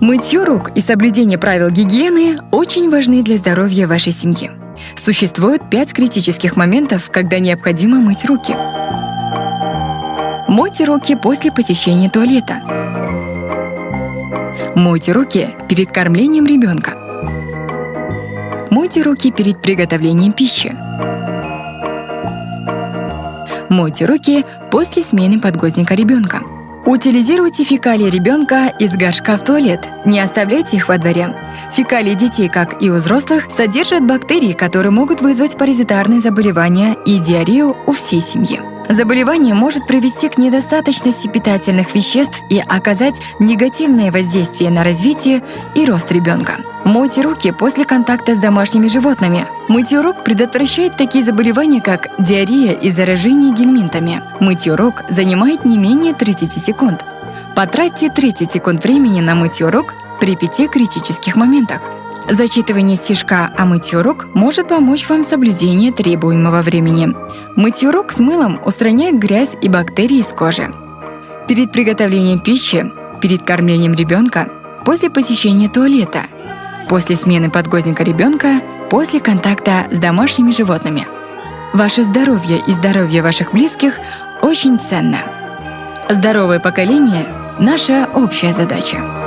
Мытье рук и соблюдение правил гигиены очень важны для здоровья вашей семьи. Существует пять критических моментов, когда необходимо мыть руки. Мойте руки после посещения туалета. Мойте руки перед кормлением ребенка. Мойте руки перед приготовлением пищи. Мойте руки после смены подгузника ребенка. Утилизируйте фекалии ребенка из горшка в туалет. Не оставляйте их во дворе. Фекалии детей, как и у взрослых, содержат бактерии, которые могут вызвать паразитарные заболевания и диарею у всей семьи. Заболевание может привести к недостаточности питательных веществ и оказать негативное воздействие на развитие и рост ребенка. Мойте руки после контакта с домашними животными. Мытье рук предотвращает такие заболевания, как диарея и заражение гельминтами. Мытье рук занимает не менее 30 секунд. Потратьте 30 секунд времени на мытье рук при пяти критических моментах. Зачитывание стишка о мытье рук может помочь вам в соблюдении требуемого времени. Мытье рук с мылом устраняет грязь и бактерии из кожи. Перед приготовлением пищи, перед кормлением ребенка, после посещения туалета, после смены подгузника ребенка, после контакта с домашними животными. Ваше здоровье и здоровье ваших близких очень ценно. Здоровое поколение – наша общая задача.